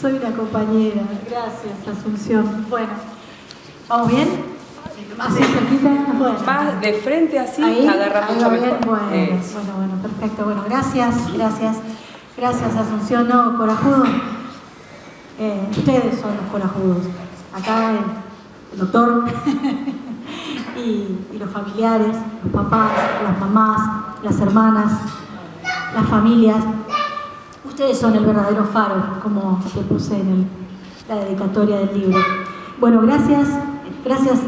Soy una compañera. Gracias, Asunción. Bueno, ¿vamos bien? ¿Más cerquita? Bueno. Más de frente así, Ahí, agarra ahí mucho va bien. mejor. Bueno, bueno, bueno, perfecto. Bueno, gracias, gracias. Gracias, Asunción. No, corajudo. Eh, ustedes son los corajudos. Acá el, el doctor y, y los familiares, los papás, las mamás, las hermanas, las familias. Ustedes son el verdadero faro, como te puse en la dedicatoria del libro. Bueno, gracias, gracias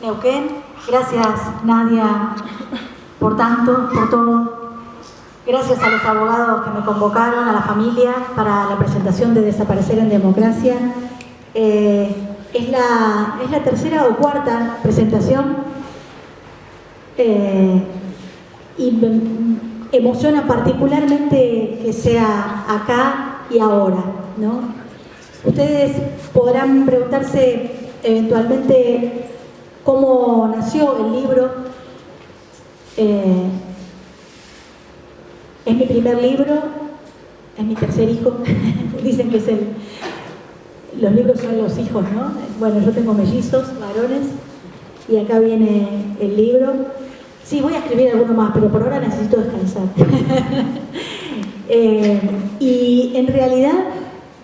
Neuquén, gracias Nadia por tanto, por todo. Gracias a los abogados que me convocaron, a la familia, para la presentación de Desaparecer en Democracia. Eh, es, la, es la tercera o cuarta presentación eh, y emociona particularmente que sea acá y ahora, ¿no? Ustedes podrán preguntarse eventualmente cómo nació el libro. Eh, es mi primer libro, es mi tercer hijo. Dicen que es el, los libros son los hijos, ¿no? Bueno, yo tengo mellizos, varones, y acá viene el libro. Sí, voy a escribir alguno más, pero por ahora necesito descansar. Eh, y en realidad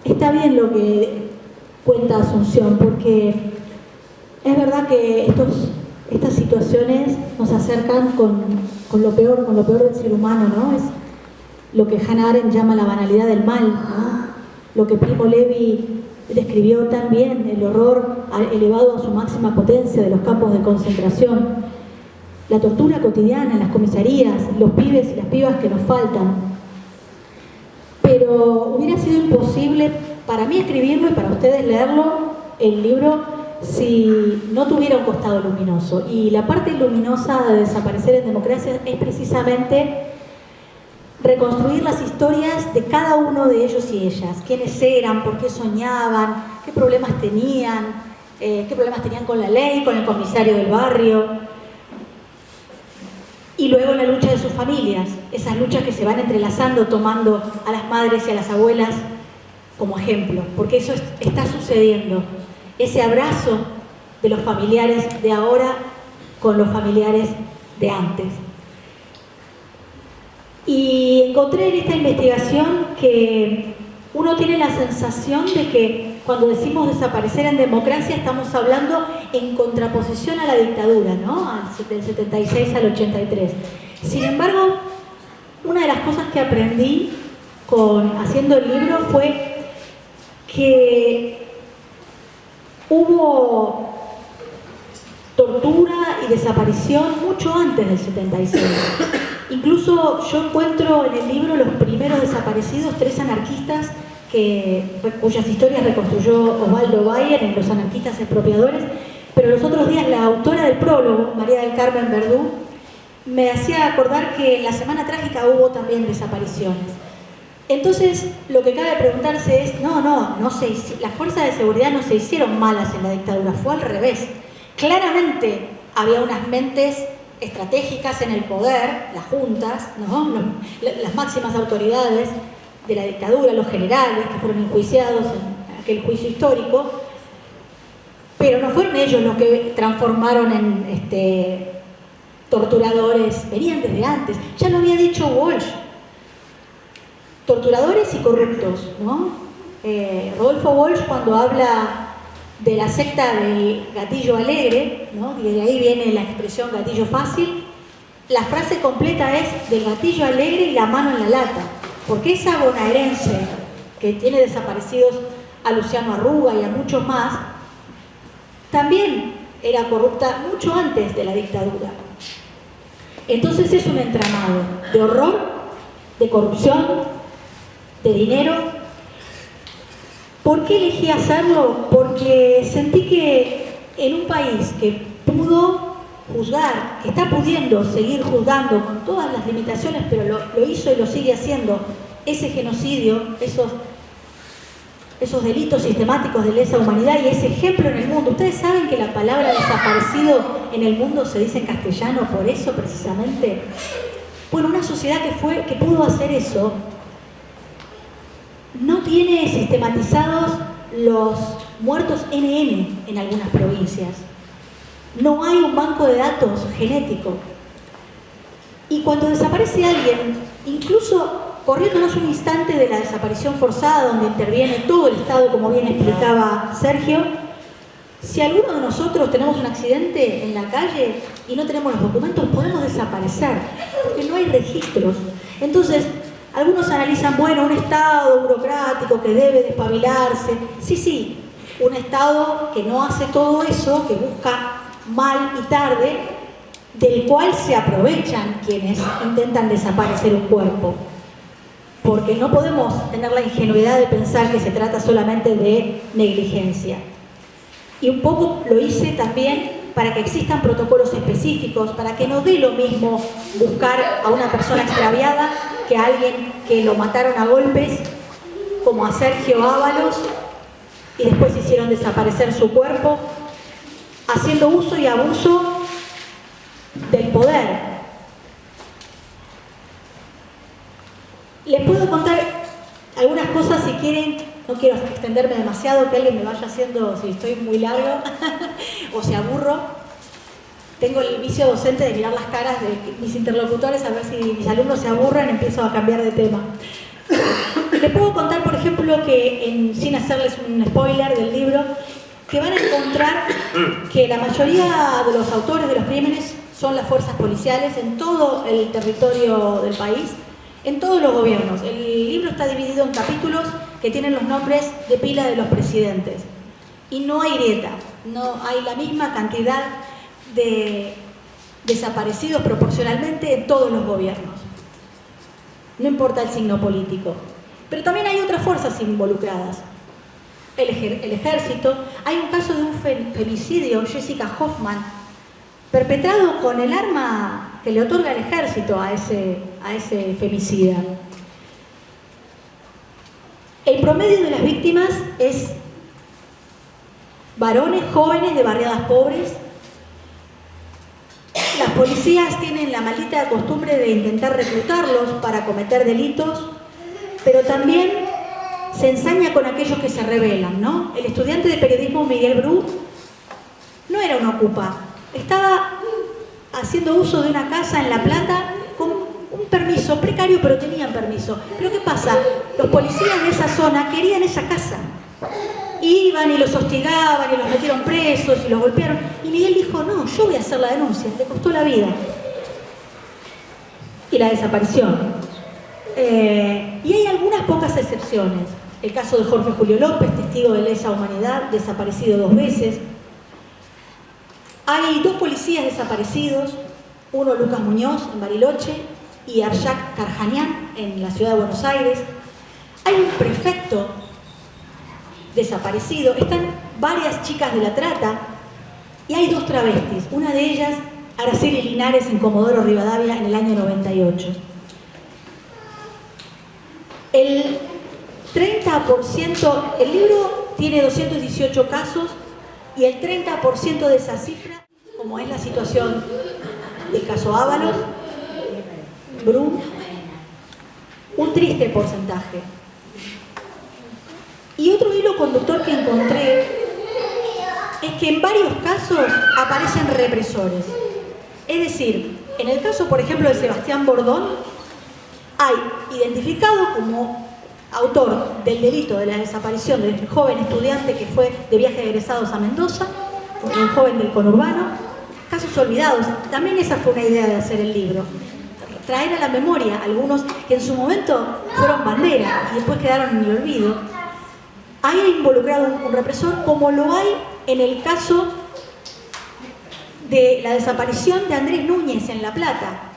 está bien lo que cuenta Asunción, porque es verdad que estos, estas situaciones nos acercan con, con lo peor, con lo peor del ser humano, ¿no? Es lo que Hannah Arendt llama la banalidad del mal. Lo que Primo Levi describió tan bien, el horror elevado a su máxima potencia de los campos de concentración, la tortura cotidiana las comisarías, los pibes y las pibas que nos faltan. Pero hubiera sido imposible para mí escribirlo y para ustedes leerlo, el libro, si no tuviera un costado luminoso. Y la parte luminosa de Desaparecer en Democracia es precisamente reconstruir las historias de cada uno de ellos y ellas. Quiénes eran, por qué soñaban, qué problemas tenían, eh, qué problemas tenían con la ley, con el comisario del barrio. Y luego la lucha de sus familias, esas luchas que se van entrelazando, tomando a las madres y a las abuelas como ejemplo, porque eso es- está sucediendo. Ese abrazo de los familiares de ahora con los familiares de antes. Y encontré en esta investigación que uno tiene la sensación de que cuando decimos desaparecer en democracia estamos hablando en contraposición a la dictadura, ¿no? Del 76 al 83. Sin embargo, una de las cosas que aprendí con, haciendo el libro fue que hubo tortura y desaparición mucho antes del 76. Incluso yo encuentro en el libro los primeros desaparecidos, tres anarquistas cuyas historias reconstruyó Osvaldo Bayer en Los anarquistas expropiadores, pero los otros días la autora del prólogo, María del Carmen Verdú, me hacía acordar que en la Semana Trágica hubo también desapariciones. Entonces, lo que cabe preguntarse es, no, no, no se las fuerzas de seguridad no se hicieron malas en la dictadura, fue al revés. Claramente había unas mentes estratégicas en el poder, las juntas, ¿no? Las máximas autoridades de la dictadura, los generales que fueron enjuiciados en aquel juicio histórico, pero no fueron ellos los que transformaron en este, torturadores, venían desde antes, ya lo había dicho Walsh, torturadores y corruptos, ¿no? Eh, Rodolfo Walsh cuando habla de la secta del gatillo alegre, ¿no? y de ahí viene la expresión gatillo fácil, la frase completa es del gatillo alegre y la mano en la lata, porque esa bonaerense que tiene desaparecidos a Luciano Arruga y a muchos más, también era corrupta mucho antes de la dictadura. Entonces es un entramado de horror, de corrupción, de dinero. ¿Por qué elegí hacerlo? Porque sentí que en un país que pudo juzgar, que está pudiendo seguir juzgando con todas las limitaciones, pero lo, hizo y lo sigue haciendo, ese genocidio, esos, esos delitos sistemáticos de lesa humanidad y ese ejemplo en el mundo. Ustedes saben que la palabra desaparecido en el mundo se dice en castellano por eso precisamente, Bueno, una sociedad que, fue, que pudo hacer eso no tiene sistematizados los muertos NN en algunas provincias. No hay un banco de datos genético. Y cuando desaparece alguien, incluso corriéndonos un instante de la desaparición forzada donde interviene todo el Estado, como bien explicaba Sergio, si alguno de nosotros tenemos un accidente en la calle y no tenemos los documentos, podemos desaparecer, porque no hay registros. Entonces, algunos analizan, bueno, un Estado burocrático que debe despabilarse. Sí, sí, un Estado que no hace todo eso, que busca mal y tarde, del cual se aprovechan quienes intentan desaparecer un cuerpo. Porque no podemos tener la ingenuidad de pensar que se trata solamente de negligencia. Y un poco lo hice también para que existan protocolos específicos, para que no dé lo mismo buscar a una persona extraviada que a alguien que lo mataron a golpes, como a Sergio Ábalos, y después hicieron desaparecer su cuerpo, haciendo uso y abuso del poder. Les puedo contar algunas cosas si quieren no quiero extenderme demasiado, que alguien me vaya haciendo si estoy muy largo o si aburro. Tengo el vicio docente de mirar las caras de mis interlocutores a ver si mis alumnos se aburren, empiezo a cambiar de tema. Les puedo contar, por ejemplo, que sin hacerles un spoiler del libro, que van a encontrar que la mayoría de los autores de los crímenes son las fuerzas policiales en todo el territorio del país, en todos los gobiernos. El libro está dividido en capítulos que tienen los nombres de pila de los presidentes. Y no hay grieta, no hay la misma cantidad de desaparecidos proporcionalmente en todos los gobiernos. No importa el signo político. Pero también hay otras fuerzas involucradas. El, ejército. Hay un caso de un femicidio, Jessica Hoffman, perpetrado con el arma que le otorga el ejército a ese, a ese femicida. El promedio de las víctimas es varones jóvenes de barriadas pobres. Las policías tienen la maldita costumbre de intentar reclutarlos para cometer delitos, pero también se ensaña con aquellos que se rebelan, ¿no? El estudiante de periodismo Miguel Bru no era un ocupa, estaba haciendo uso de una casa en La Plata un permiso precario, pero tenían permiso. Pero ¿qué pasa? Los policías de esa zona querían esa casa. Iban y los hostigaban y los metieron presos y los golpearon. Y Miguel dijo, no, yo voy a hacer la denuncia. Le costó la vida. Y la desaparición. Eh, y hay algunas pocas excepciones. El caso de Jorge Julio López, testigo de lesa humanidad, desaparecido dos veces. Hay dos policías desaparecidos, uno Lucas Muñoz en Bariloche y Arshak Karjanian en la ciudad de Buenos Aires. Hay un prefecto desaparecido, están varias chicas de la trata y hay dos travestis, una de ellas Araceli Linares en Comodoro Rivadavia en el año 98. El 30%, el libro tiene 218 casos y el 30% de esa cifra, como es la situación del caso Ábalos, Brum, un triste porcentaje. Y otro hilo conductor que encontré es que en varios casos aparecen represores. Es decir, en el caso, por ejemplo, de Sebastián Bordón, hay identificado como autor del delito de la desaparición del joven estudiante que fue de viaje de egresados a Mendoza, un joven del conurbano, casos olvidados. También esa fue una idea de hacer el libro traer a la memoria algunos que en su momento fueron bandera y después quedaron en el olvido, hay involucrado un represor como lo hay en el caso de la desaparición de Andrés Núñez en La Plata.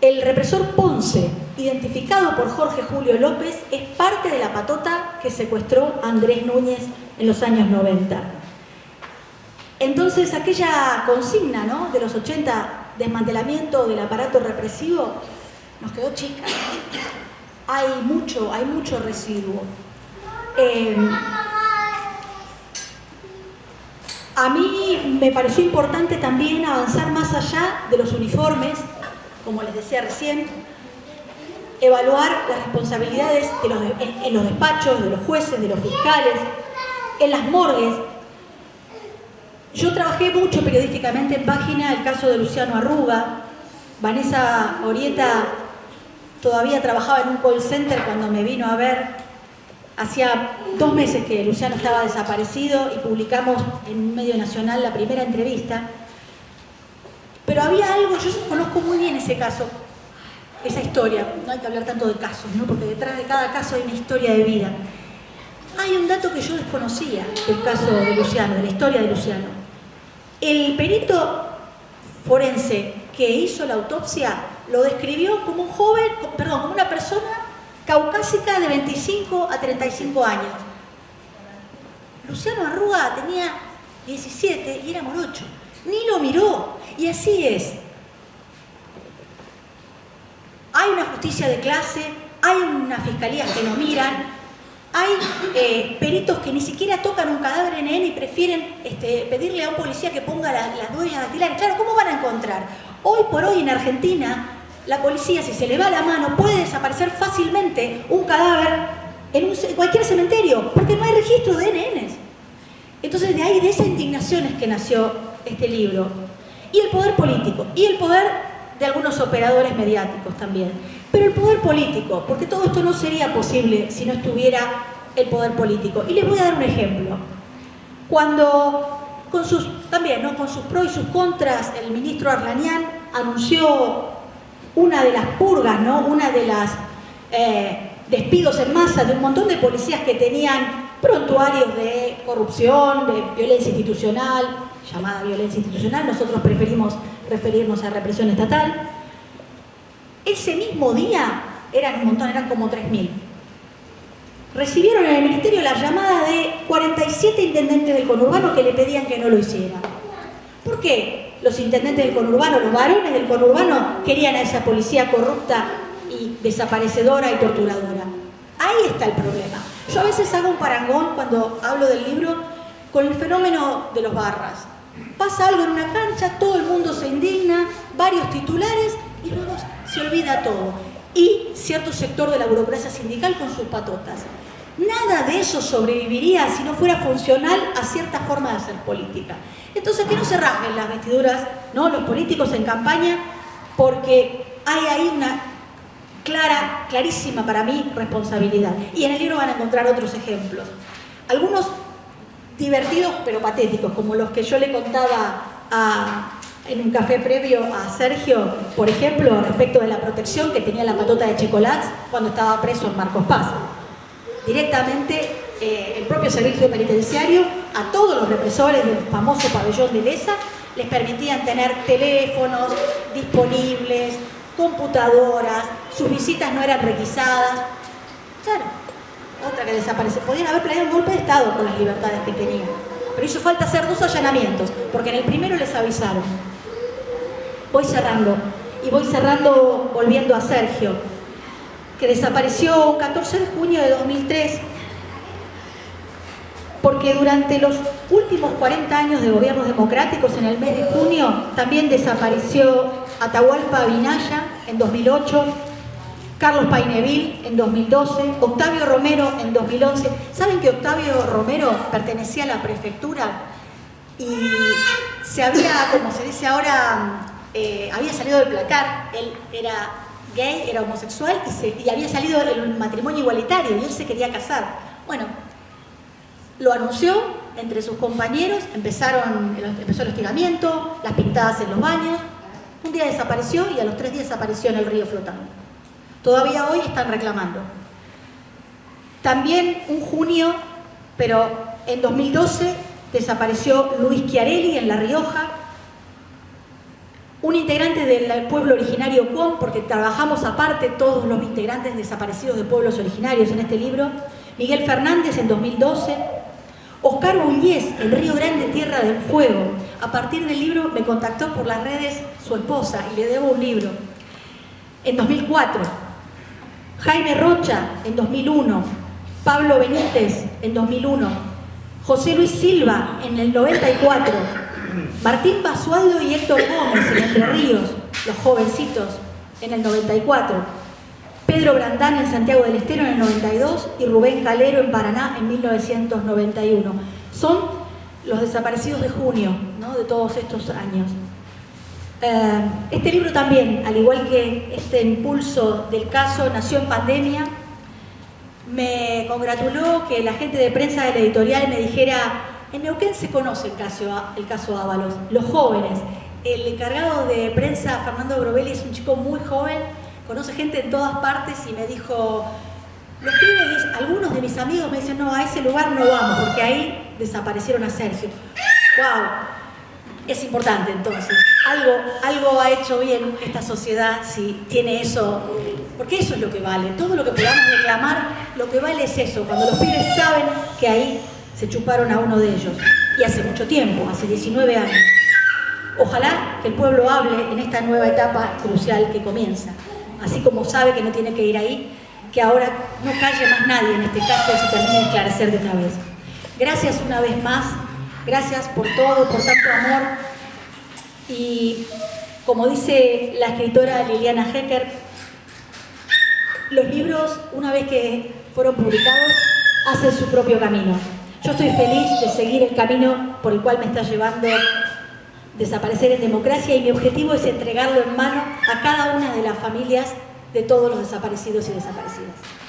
El represor Ponce, identificado por Jorge Julio López, es parte de la patota que secuestró Andrés Núñez en los años 90. Entonces aquella consigna ¿no? de los 80 desmantelamiento del aparato represivo, nos quedó chica. Hay mucho, hay mucho residuo. Em, a mí me pareció importante también avanzar más allá de los uniformes como les decía recién, evaluar las responsabilidades en, los despachos, de los jueces, de los fiscales, en las morgues. Yo trabajé mucho periodísticamente en página el caso de Luciano Arruga. Vanessa Orieta todavía trabajaba en un call center cuando me vino a ver. Hacía dos meses que Luciano estaba desaparecido y publicamos en un medio nacional la primera entrevista. Pero había algo, yo conozco muy bien ese caso, esa historia. No hay que hablar tanto de casos, ¿no? porque detrás de cada caso hay una historia de vida. Hay un dato que yo desconocía del caso de Luciano, de la historia de Luciano. El perito forense que hizo la autopsia lo describió como un joven, perdón, como una persona caucásica de 25 a 35 años. Luciano Arruga tenía 17 y era morocho. Ni lo miró. Y así es. Hay una justicia de clase, hay una fiscalía que no miran, hay eh, peritos que ni siquiera tocan un cadáver en y prefieren este, pedirle a un policía que ponga las huellas dactilares. Claro, ¿cómo van a encontrar? Hoy por hoy en Argentina, la policía, si se le va la mano, puede desaparecer fácilmente un cadáver en, cualquier cementerio, porque no hay registro de NNs. Entonces, de ahí, de esa indignación es que nació este libro. Y el poder político, y el poder de algunos operadores mediáticos también. Pero el poder político, porque todo esto no sería posible si no estuviera el poder político. Y les voy a dar un ejemplo. Cuando, con sus, también, ¿no? con sus pros y sus contras, el ministro Arlanian anunció una de las purgas, ¿no? una de las eh, despidos en masa de un montón de policías que tenían prontuarios de corrupción, de violencia institucional, llamada violencia institucional, nosotros preferimos referirnos a represión estatal. Ese mismo día, eran un montón, eran como 3.000. Recibieron en el ministerio la llamada de 47 intendentes del conurbano que le pedían que no lo hiciera. ¿Por qué los intendentes del conurbano, los varones del conurbano, querían a esa policía corrupta y desaparecedora y torturadora? Ahí está el problema. Yo a veces hago un parangón cuando hablo del libro con el fenómeno de los barras. Pasa algo en una cancha, todo el mundo se indigna, varios titulares y luego se olvida todo. Y cierto sector de la burocracia sindical con sus patotas. Nada de eso sobreviviría si no fuera funcional a cierta forma de hacer política. Entonces, que no se rasguen las vestiduras, ¿no? los políticos en campaña, porque hay ahí una clara, clarísima para mí responsabilidad. Y en el libro van a encontrar otros ejemplos. Algunos divertidos pero patéticos, como los que yo le contaba en un café previo a Sergio, por ejemplo, respecto de la protección que tenía la patota de Checolats cuando estaba preso en Marcos Paz. Directamente eh, el propio servicio penitenciario a todos los represores del famoso pabellón de Lesa les permitían tener teléfonos disponibles, computadoras, sus visitas no eran requisadas. Claro, otra que desaparece. Podían haber planeado un golpe de Estado con las libertades que tenían. Pero hizo falta hacer dos allanamientos, porque en el primero les avisaron. Voy cerrando, y voy cerrando volviendo a Sergio, que desapareció un 14 de junio de 2003, porque durante los últimos 40 años de gobiernos democráticos, en el mes de junio, también desapareció Atahualpa Vinaya en 2008, Carlos Paineville en 2012, Octavio Romero en 2011. ¿Saben que Octavio Romero pertenecía a la prefectura y se había, como se dice ahora, eh, había salido del placar? Él era gay, era homosexual y, había salido del matrimonio igualitario y él se quería casar. Bueno, lo anunció entre sus compañeros, empezaron, empezó el hostigamiento, las pintadas en los baños. Un día desapareció y a los tres días apareció en el río flotando. Todavía hoy están reclamando. También un junio, pero en 2012 desapareció Luis Chiarelli en La Rioja, un integrante del pueblo originario Cuón, porque trabajamos aparte todos los integrantes desaparecidos de pueblos originarios en este libro, Miguel Fernández en 2012, Oscar Bullés en Río Grande, Tierra del Fuego. A partir del libro me contactó por las redes su esposa y le debo un libro. En 2004, Jaime Rocha en 2001, Pablo Benítez en 2001, José Luis Silva en el 94, Martín Basualdo y Héctor Gómez en Entre Ríos, los jovencitos en el 94, Pedro Brandán en Santiago del Estero en el 92 y Rubén Calero en Paraná en 1991. Son los desaparecidos de junio ¿no? de todos estos años. Eh, este libro también, al igual que este impulso del caso, nació en pandemia. Me congratuló que la gente de prensa de la editorial me dijera, en Neuquén se conoce el caso, el caso Ábalos, los jóvenes. El encargado de prensa, Fernando Brovelli, es un chico muy joven, conoce gente en todas partes y me dijo, los pibes, algunos de mis amigos me dicen, no, a ese lugar no vamos, porque ahí desaparecieron a Sergio. ¡Wow! es importante entonces. Algo, algo ha hecho bien esta sociedad si tiene eso, porque eso es lo que vale. Todo lo que podamos reclamar, lo que vale es eso, cuando los pibes saben que ahí se chuparon a uno de ellos. Y hace mucho tiempo, hace 19 años. Ojalá que el pueblo hable en esta nueva etapa crucial que comienza. Así como sabe que no tiene que ir ahí, que ahora no calle más nadie en este caso y se termine de esclarecer de una vez. Gracias una vez más Gracias por todo, por tanto amor. Y como dice la escritora Liliana Hecker, los libros, una vez que fueron publicados, hacen su propio camino. Yo estoy feliz de seguir el camino por el cual me está llevando Desaparecer en Democracia y mi objetivo es entregarlo en mano a cada una de las familias de todos los desaparecidos y desaparecidas.